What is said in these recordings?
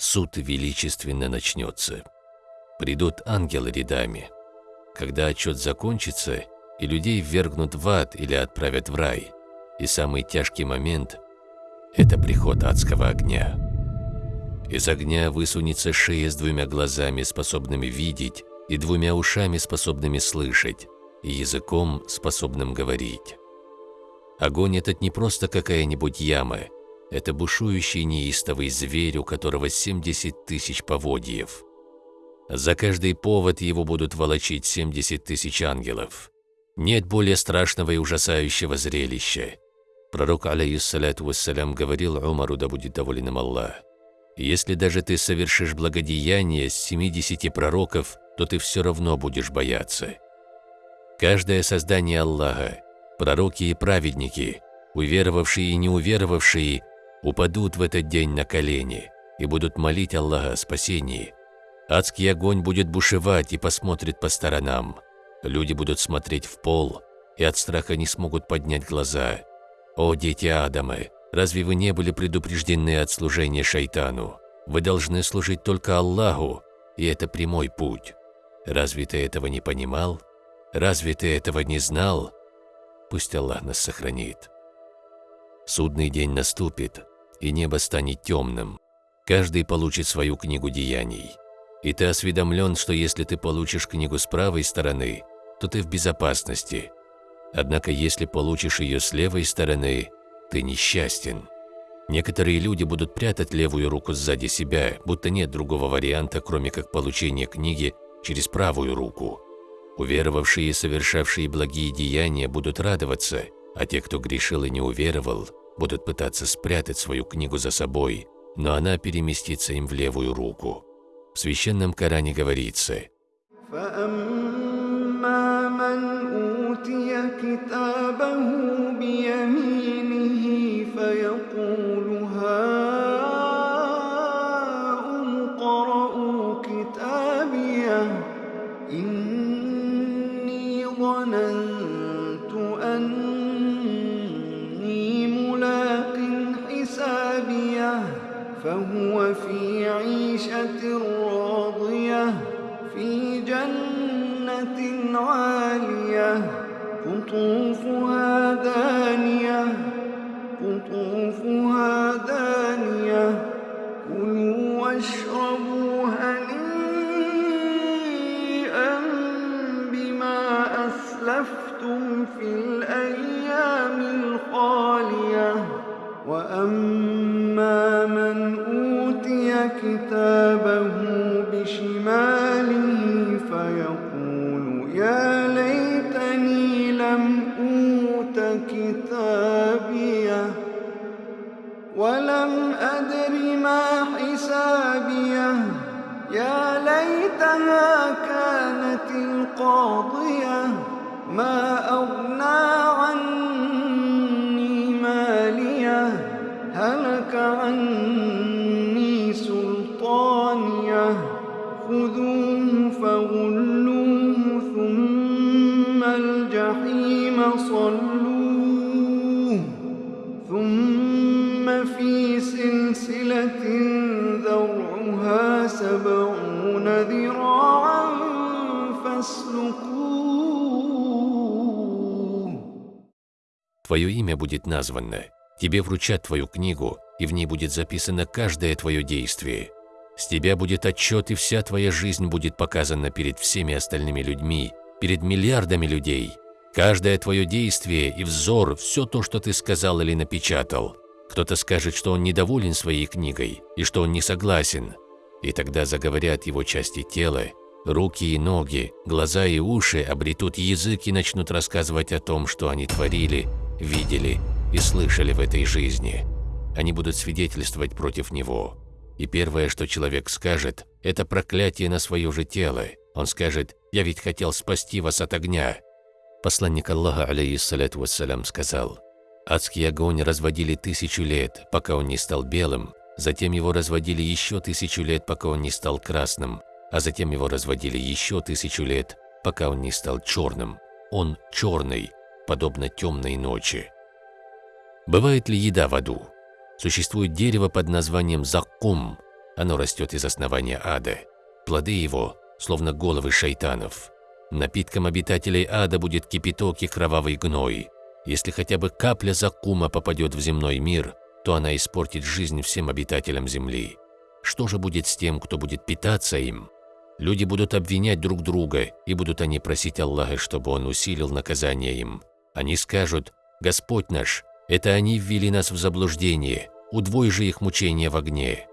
суд величественно начнется. Придут ангелы рядами. Когда отчет закончится, и людей ввергнут в ад или отправят в рай, и самый тяжкий момент – это приход адского огня. Из огня высунется шея с двумя глазами, способными видеть, и двумя ушами, способными слышать, и языком, способным говорить. Огонь этот не просто какая-нибудь яма, это бушующий неистовый зверь, у которого 70 тысяч поводьев. За каждый повод его будут волочить 70 тысяч ангелов. Нет более страшного и ужасающего зрелища. Пророк, алейхиссалату вассалям, говорил Умару, да будет доволен им Аллах, «Если даже ты совершишь благодеяние с 70 пророков, то ты все равно будешь бояться». Каждое создание Аллаха, пророки и праведники, уверовавшие и неуверовавшие, упадут в этот день на колени и будут молить Аллаха о спасении. Адский огонь будет бушевать и посмотрит по сторонам. Люди будут смотреть в пол и от страха не смогут поднять глаза. О, дети Адама, разве вы не были предупреждены от служения шайтану? Вы должны служить только Аллаху, и это прямой путь. Разве ты этого не понимал? Разве ты этого не знал? Пусть Аллах нас сохранит. Судный день наступит, и небо станет темным. Каждый получит свою книгу деяний. И ты осведомлен, что если ты получишь книгу с правой стороны, то ты в безопасности. Однако если получишь ее с левой стороны, ты несчастен. Некоторые люди будут прятать левую руку сзади себя, будто нет другого варианта, кроме как получения книги через правую руку. Уверовавшие и совершавшие благие деяния будут радоваться, а те, кто грешил и не уверовал, будут пытаться спрятать свою книгу за собой, но она переместится им в левую руку. В священном Коране говорится, إن فهو في عيشة راضية في جنة عالية. قطوفها عني سلطانيه خذوه فغلوه ثم الجحيم صلوه ثم في سلسلة ذرعها سبعون ذراعا فاسلكوه Твое имя будет названо, тебе вручат твою книгу, и в ней будет записано каждое твое действие. С тебя будет отчет, и вся твоя жизнь будет показана перед всеми остальными людьми, перед миллиардами людей. Каждое твое действие и взор, все то, что ты сказал или напечатал. Кто-то скажет, что он недоволен своей книгой и что он не согласен. И тогда заговорят его части тела, руки и ноги, глаза и уши обретут язык и начнут рассказывать о том, что они творили, видели и слышали в этой жизни. Они будут свидетельствовать против него. И первое, что человек скажет, это проклятие на свое же тело. Он скажет «Я ведь хотел спасти вас от огня». Посланник Аллаха, алейхиссалату вассалям, сказал «Адский огонь разводили тысячу лет, пока он не стал белым, затем его разводили еще тысячу лет, пока он не стал красным, а затем его разводили еще тысячу лет, пока он не стал черным. Он черный, подобно темной ночи». Бывает ли еда в аду? Существует дерево под названием заккум. Оно растет из основания ада. Плоды его, словно головы шайтанов. Напитком обитателей ада будет кипяток и кровавый гной. Если хотя бы капля закума попадет в земной мир, то она испортит жизнь всем обитателям земли. Что же будет с тем, кто будет питаться им? Люди будут обвинять друг друга, и будут они просить Аллаха, чтобы Он усилил наказание им. Они скажут, «Господь наш, это они ввели нас в заблуждение, удвой же их мучения в огне».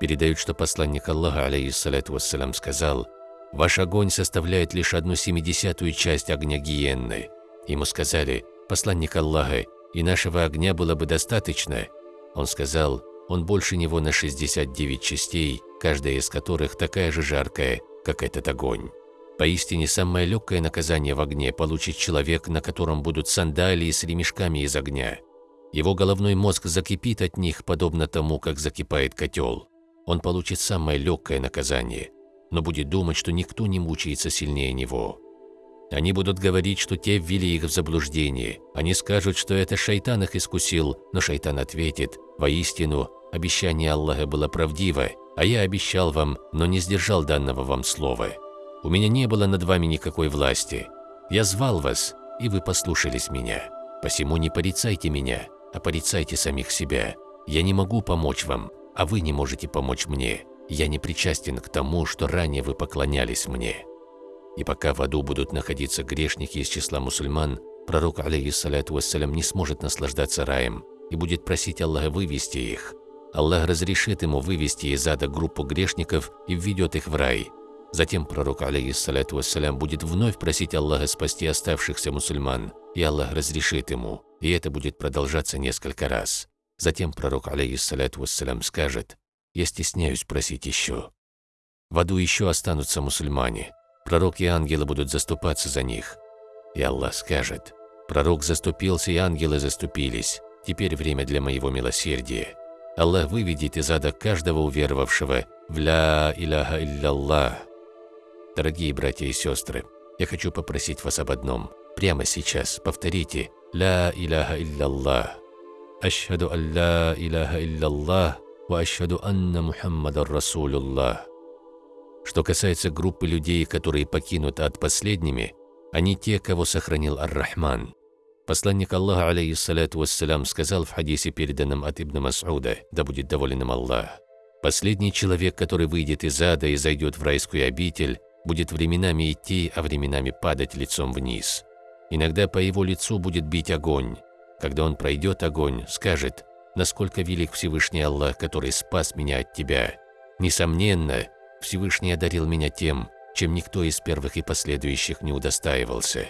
Передают, что посланник Аллаха, алейхиссалату вассалям, сказал, «Ваш огонь составляет лишь одну семидесятую часть огня гиенны». Ему сказали, «Посланник Аллаха, и нашего огня было бы достаточно». Он сказал, «Он больше него на 69 частей, каждая из которых такая же жаркая, как этот огонь». Поистине, самое легкое наказание в огне получит человек, на котором будут сандалии с ремешками из огня. Его головной мозг закипит от них, подобно тому, как закипает котел он получит самое легкое наказание, но будет думать, что никто не мучается сильнее него. Они будут говорить, что те ввели их в заблуждение. Они скажут, что это шайтан их искусил, но шайтан ответит, «Воистину, обещание Аллаха было правдиво, а я обещал вам, но не сдержал данного вам слова. У меня не было над вами никакой власти. Я звал вас, и вы послушались меня. Посему не порицайте меня, а порицайте самих себя. Я не могу помочь вам, а вы не можете помочь мне. Я не причастен к тому, что ранее вы поклонялись мне». И пока в аду будут находиться грешники из числа мусульман, пророк, алейхиссаляту вассалям, не сможет наслаждаться раем и будет просить Аллаха вывести их. Аллах разрешит ему вывести из ада группу грешников и введет их в рай. Затем пророк, алейхиссаляту вассалям, будет вновь просить Аллаха спасти оставшихся мусульман, и Аллах разрешит ему, и это будет продолжаться несколько раз. Затем пророк, алейхиссаляту вассалям, скажет, «Я стесняюсь просить еще». В аду еще останутся мусульмане. Пророк и ангелы будут заступаться за них. И Аллах скажет, «Пророк заступился, и ангелы заступились. Теперь время для моего милосердия». Аллах выведет из ада каждого уверовавшего в «Ля иляха илляллах». Дорогие братья и сестры, я хочу попросить вас об одном. Прямо сейчас повторите «Ля иляха илляллах». أشهد أن لا إله إلا الله وأشهد أن محمد رسول الله. Что касается группы людей, которые покинут ад последними, они те, кого сохранил Ар-Рахман. Посланник Аллаха, алейхиссалату вассалям, сказал в хадисе, переданном от Ибн Мас'уда, да будет доволен им Аллах, «Последний человек, который выйдет из ада и зайдет в райскую обитель, будет временами идти, а временами падать лицом вниз. Иногда по его лицу будет бить огонь, когда он пройдет огонь, скажет, насколько велик Всевышний Аллах, который спас меня от тебя. Несомненно, Всевышний одарил меня тем, чем никто из первых и последующих не удостаивался.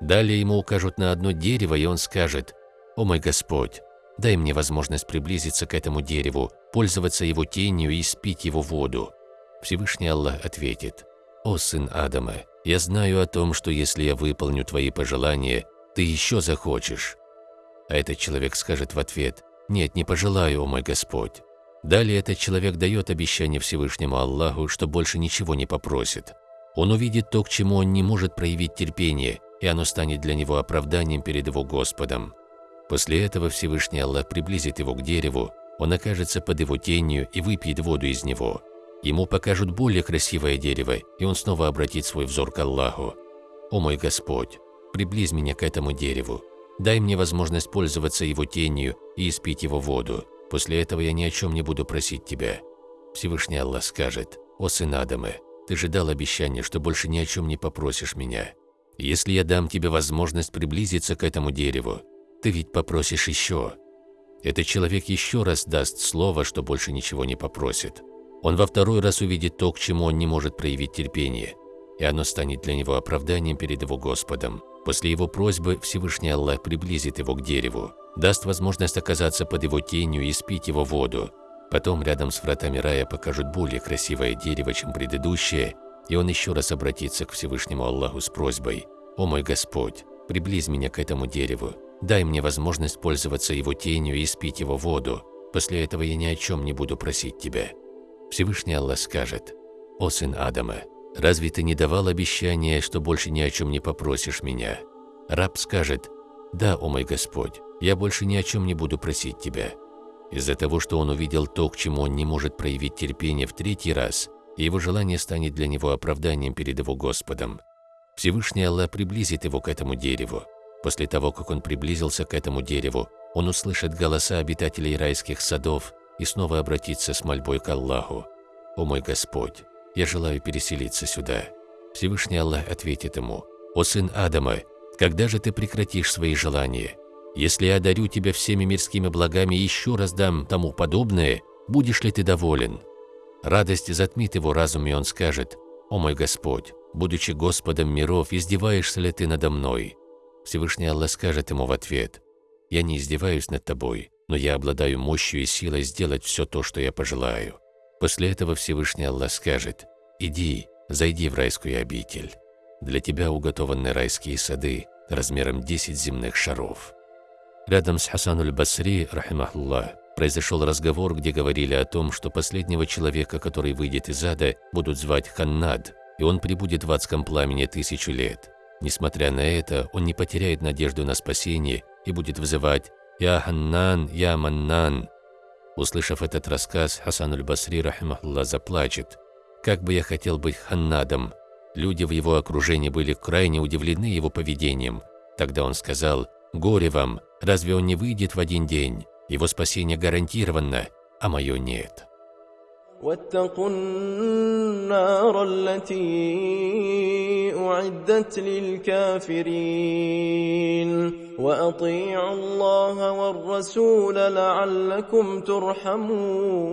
Далее ему укажут на одно дерево, и он скажет, «О мой Господь, дай мне возможность приблизиться к этому дереву, пользоваться его тенью и спить его воду». Всевышний Аллах ответит, «О сын Адама, я знаю о том, что если я выполню твои пожелания, ты еще захочешь. А этот человек скажет в ответ «Нет, не пожелаю, о мой Господь». Далее этот человек дает обещание Всевышнему Аллаху, что больше ничего не попросит. Он увидит то, к чему он не может проявить терпение, и оно станет для него оправданием перед его Господом. После этого Всевышний Аллах приблизит его к дереву, он окажется под его тенью и выпьет воду из него. Ему покажут более красивое дерево, и он снова обратит свой взор к Аллаху. «О мой Господь, приблизь меня к этому дереву, Дай мне возможность пользоваться его тенью и испить его воду. После этого я ни о чем не буду просить тебя. Всевышний Аллах скажет, «О сын Адама, ты же дал обещание, что больше ни о чем не попросишь меня. Если я дам тебе возможность приблизиться к этому дереву, ты ведь попросишь еще». Этот человек еще раз даст слово, что больше ничего не попросит. Он во второй раз увидит то, к чему он не может проявить терпение, и оно станет для него оправданием перед его Господом. После его просьбы Всевышний Аллах приблизит его к дереву, даст возможность оказаться под его тенью и спить его воду. Потом рядом с вратами рая покажут более красивое дерево, чем предыдущее, и он еще раз обратится к Всевышнему Аллаху с просьбой «О мой Господь, приблизь меня к этому дереву, дай мне возможность пользоваться его тенью и спить его воду, после этого я ни о чем не буду просить тебя». Всевышний Аллах скажет «О сын Адама, Разве ты не давал обещания, что больше ни о чем не попросишь меня? Раб скажет, да, о мой Господь, я больше ни о чем не буду просить тебя. Из-за того, что он увидел то, к чему он не может проявить терпение в третий раз, его желание станет для него оправданием перед его Господом. Всевышний Аллах приблизит его к этому дереву. После того, как он приблизился к этому дереву, он услышит голоса обитателей райских садов и снова обратится с мольбой к Аллаху. «О мой Господь, я желаю переселиться сюда». Всевышний Аллах ответит ему, «О сын Адама, когда же ты прекратишь свои желания? Если я одарю тебя всеми мирскими благами и еще раз дам тому подобное, будешь ли ты доволен?» Радость затмит его разум, и он скажет, «О мой Господь, будучи Господом миров, издеваешься ли ты надо мной?» Всевышний Аллах скажет ему в ответ, «Я не издеваюсь над тобой, но я обладаю мощью и силой сделать все то, что я пожелаю». После этого Всевышний Аллах скажет, «Иди, зайди в райскую обитель. Для тебя уготованы райские сады размером 10 земных шаров». Рядом с Хасануль Басри, рахимахуллах, произошел разговор, где говорили о том, что последнего человека, который выйдет из ада, будут звать Ханнад, и он прибудет в адском пламени тысячу лет. Несмотря на это, он не потеряет надежду на спасение и будет вызывать «Я Ханнан, Я Маннан». Услышав этот рассказ, Хасан аль-Басри, рахимахуллах, заплачет. «Как бы я хотел быть Ханнадом!» Люди в его окружении были крайне удивлены его поведением. Тогда он сказал «Горе вам! Разве он не выйдет в один день? Его спасение гарантировано, а мое нет». واتقوا النار التي أعدت للكافرين وأطيعوا الله والرسول لعلكم ترحمون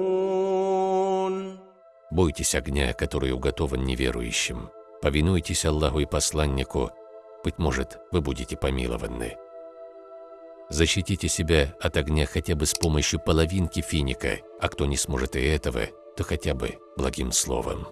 Бойтесь огня, который уготован неверующим. Повинуйтесь Аллаху и посланнику. Быть может, вы будете помилованы. Защитите себя от огня хотя бы с помощью половинки финика, а кто не сможет и этого, то хотя бы благим словом.